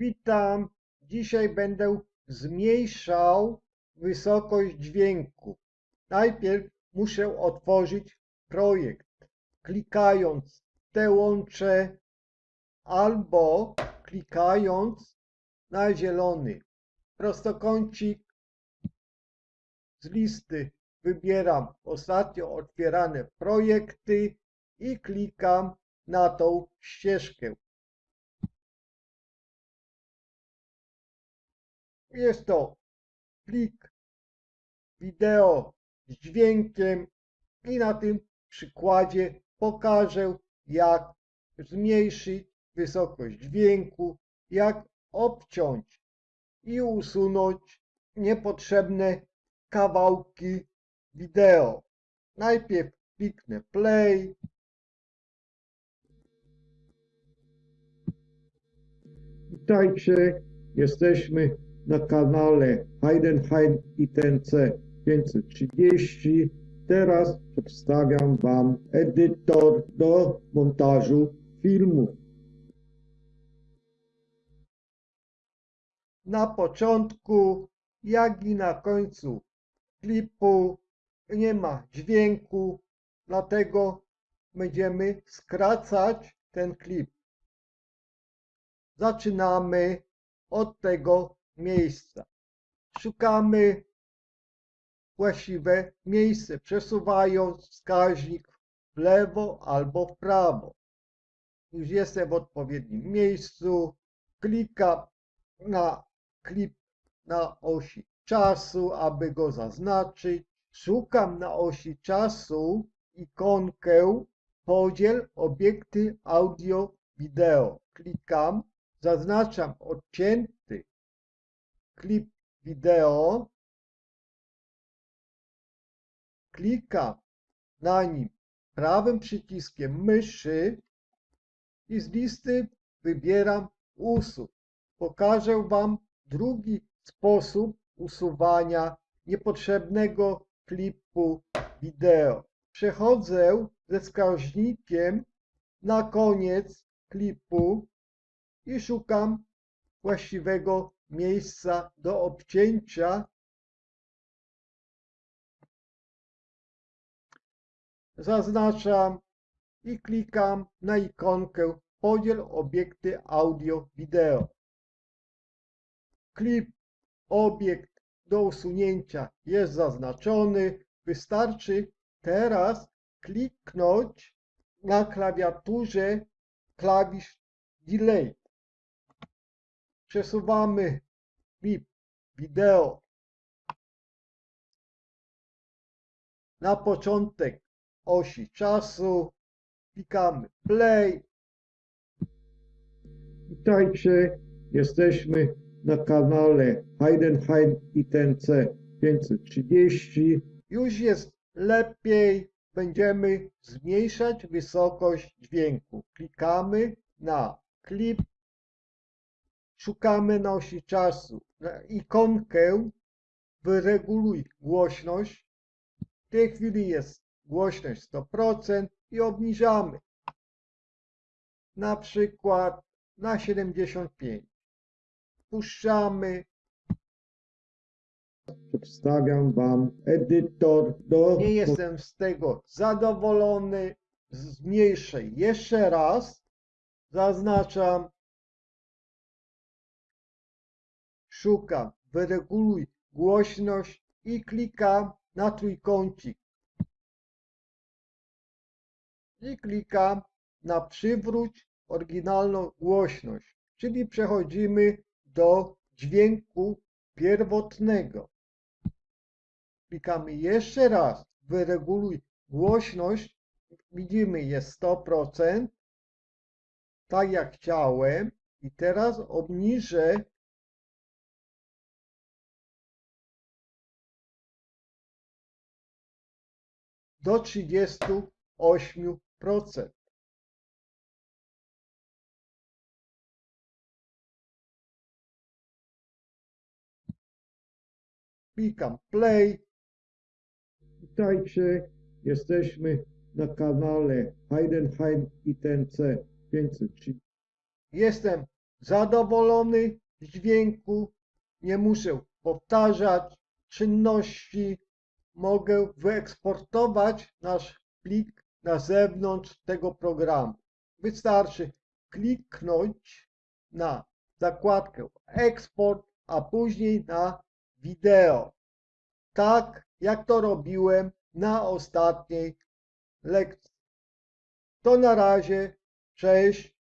Witam. Dzisiaj będę zmniejszał wysokość dźwięku. Najpierw muszę otworzyć projekt. Klikając te łącze albo klikając na zielony prostokącik z listy wybieram ostatnio otwierane projekty i klikam na tą ścieżkę. Jest to plik wideo z dźwiękiem i na tym przykładzie pokażę jak zmniejszyć wysokość dźwięku, jak obciąć i usunąć niepotrzebne kawałki wideo. Najpierw kliknę play. Witajcie, jesteśmy na kanale Heidenheim ITNC 530. Teraz przedstawiam Wam edytor do montażu filmów. Na początku, jak i na końcu klipu nie ma dźwięku, dlatego będziemy skracać ten klip. Zaczynamy od tego miejsca. Szukamy właściwe miejsce, przesuwając wskaźnik w lewo albo w prawo. Już jestem w odpowiednim miejscu. Klikam na klip na osi czasu, aby go zaznaczyć. Szukam na osi czasu ikonkę podziel obiekty audio wideo. Klikam, zaznaczam odcięty klip wideo. Klikam na nim prawym przyciskiem myszy i z listy wybieram usuń. Pokażę Wam drugi sposób usuwania niepotrzebnego klipu wideo. Przechodzę ze wskaźnikiem na koniec klipu i szukam właściwego miejsca do obcięcia. Zaznaczam i klikam na ikonkę podziel obiekty audio-wideo. Klip, obiekt do usunięcia jest zaznaczony. Wystarczy teraz kliknąć na klawiaturze klawisz Delay. Przesuwamy klip wideo na początek osi czasu. Klikamy play. Witajcie, jesteśmy na kanale Heidenheim ITNC 530. Już jest lepiej. Będziemy zmniejszać wysokość dźwięku. Klikamy na klip. Szukamy na osi czasu na ikonkę wyreguluj głośność. W tej chwili jest głośność 100% i obniżamy. Na przykład na 75. Puszczamy. Przedstawiam Wam edytor do... Nie jestem z tego zadowolony. Zmniejszę jeszcze raz. Zaznaczam. Szukam. Wyreguluj głośność i klikam na trójkącik. I klikam na przywróć oryginalną głośność, czyli przechodzimy do dźwięku pierwotnego. Klikamy jeszcze raz, wyreguluj głośność, widzimy jest 100%, tak jak chciałem i teraz obniżę do 38%. Klikam play. Witajcie, jesteśmy na kanale Heidenheim ITNC 530. Jestem zadowolony z dźwięku, nie muszę powtarzać czynności, mogę wyeksportować nasz plik na zewnątrz tego programu. Wystarczy kliknąć na zakładkę eksport, a później na wideo. Tak jak to robiłem na ostatniej lekcji. To na razie, cześć.